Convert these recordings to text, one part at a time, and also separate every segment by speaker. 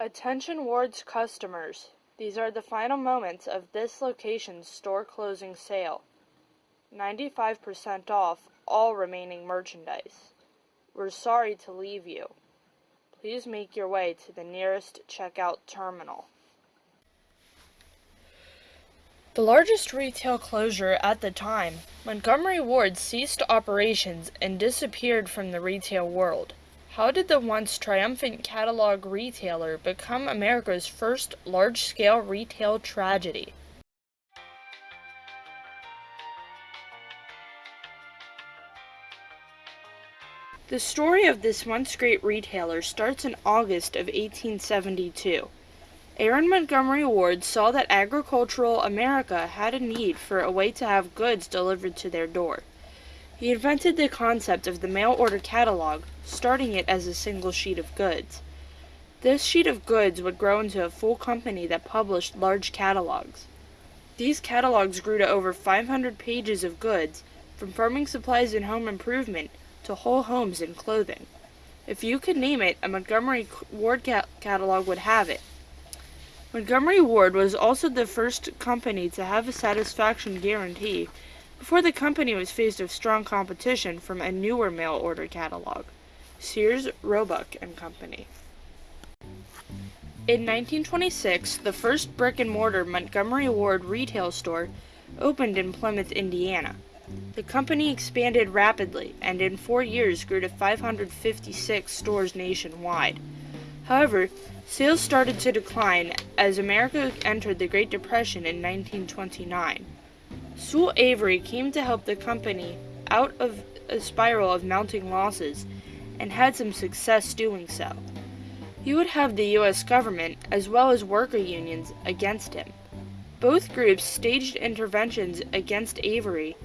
Speaker 1: Attention Ward's customers. These are the final moments of this location's store closing sale. 95% off all remaining merchandise. We're sorry to leave you. Please make your way to the nearest checkout terminal. The largest retail closure at the time, Montgomery Ward ceased operations and disappeared from the retail world. How did the once triumphant catalog retailer become America's first large scale retail tragedy? The story of this once great retailer starts in August of 1872. Aaron Montgomery Ward saw that agricultural America had a need for a way to have goods delivered to their door. He invented the concept of the mail order catalog, starting it as a single sheet of goods. This sheet of goods would grow into a full company that published large catalogs. These catalogs grew to over 500 pages of goods, from farming supplies and home improvement to whole homes and clothing. If you could name it, a Montgomery Ward ca- catalog would have it. Montgomery Ward was also the first company to have a satisfaction guarantee before the company was faced with strong competition from a newer mail order catalog, Sears, Roebuck and Company. In 1926, the first brick and mortar Montgomery Ward retail store opened in Plymouth, Indiana. The company expanded rapidly and in four years grew to 556 stores nationwide. However, sales started to decline as America entered the Great Depression in 1929. Sewell Avery came to help the company out of a spiral of mounting losses and had some success doing so. He would have the U.S. government, as well as worker unions, against him. Both groups staged interventions against Avery,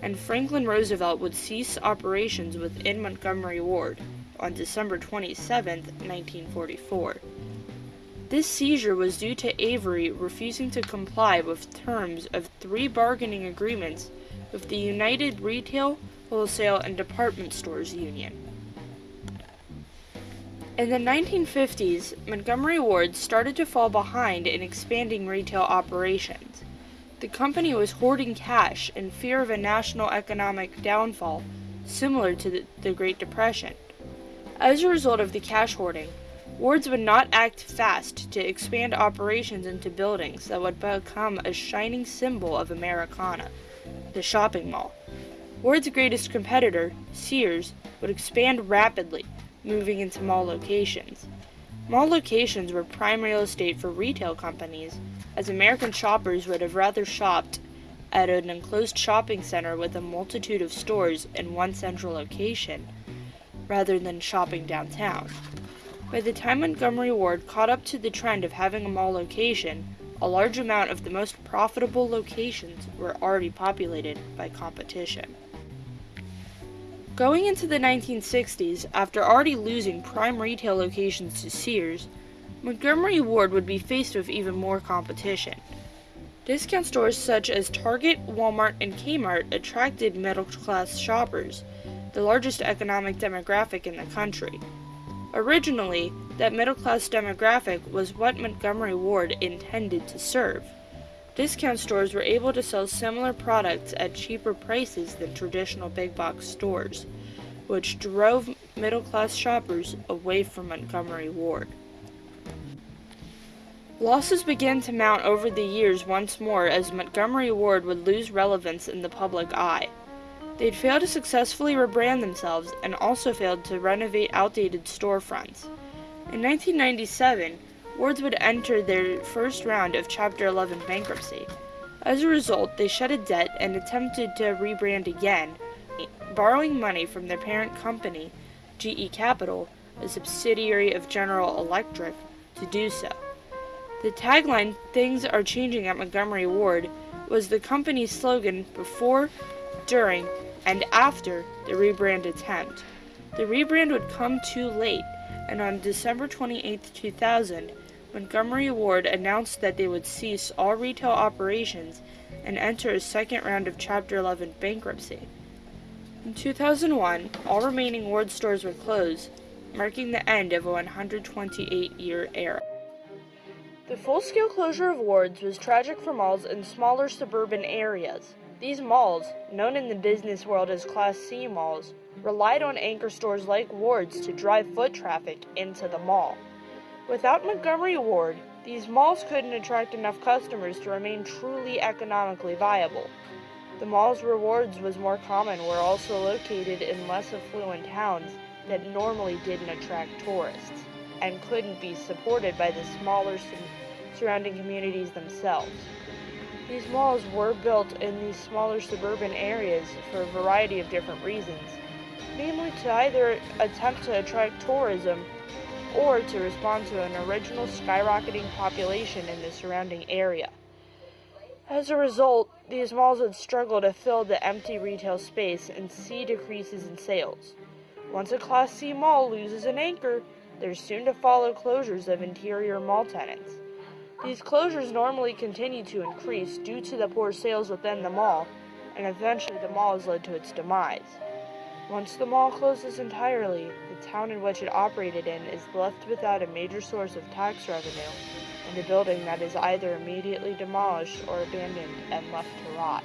Speaker 1: and Franklin Roosevelt would cease operations within Montgomery Ward on December 27, 1944. This seizure was due to Avery refusing to comply with terms of three bargaining agreements with the United Retail, Wholesale, and Department Stores Union. In the 1950s, Montgomery Ward started to fall behind in expanding retail operations. The company was hoarding cash in fear of a national economic downfall similar to the, the Great Depression. As a result of the cash hoarding, Wards would not act fast to expand operations into buildings that would become a shining symbol of Americana, the shopping mall. Ward's greatest competitor, Sears, would expand rapidly, moving into mall locations. Mall locations were prime real estate for retail companies, as American shoppers would have rather shopped at an enclosed shopping center with a multitude of stores in one central location rather than shopping downtown. By the time Montgomery Ward caught up to the trend of having a mall location, a large amount of the most profitable locations were already populated by competition. Going into the 1960s, after already losing prime retail locations to Sears, Montgomery Ward would be faced with even more competition. Discount stores such as Target, Walmart, and Kmart attracted middle class shoppers, the largest economic demographic in the country. Originally, that middle class demographic was what Montgomery Ward intended to serve. Discount stores were able to sell similar products at cheaper prices than traditional big box stores, which drove middle class shoppers away from Montgomery Ward. Losses began to mount over the years once more as Montgomery Ward would lose relevance in the public eye. They'd failed to successfully rebrand themselves and also failed to renovate outdated storefronts. In 1997, Wards would enter their first round of Chapter 11 bankruptcy. As a result, they shed a debt and attempted to rebrand again, borrowing money from their parent company, GE Capital, a subsidiary of General Electric, to do so. The tagline, Things Are Changing at Montgomery Ward, was the company's slogan before, during, and after the rebrand attempt. The rebrand would come too late, and on December 28, 2000, Montgomery Ward announced that they would cease all retail operations and enter a second round of Chapter 11 bankruptcy. In 2001, all remaining Ward stores were closed, marking the end of a 128 year era. The full scale closure of wards was tragic for malls in smaller suburban areas. These malls, known in the business world as Class C malls, relied on anchor stores like Wards to drive foot traffic into the mall. Without Montgomery Ward, these malls couldn't attract enough customers to remain truly economically viable. The mall's where Wards was more common were also located in less affluent towns that normally didn't attract tourists and couldn't be supported by the smaller surrounding communities themselves. These malls were built in these smaller suburban areas for a variety of different reasons, namely to either attempt to attract tourism or to respond to an original skyrocketing population in the surrounding area. As a result, these malls would struggle to fill the empty retail space and see decreases in sales. Once a Class C mall loses an anchor, there's soon to follow closures of interior mall tenants. These closures normally continue to increase due to the poor sales within the mall, and eventually the mall is led to its demise. Once the mall closes entirely, the town in which it operated in is left without a major source of tax revenue and a building that is either immediately demolished or abandoned and left to rot.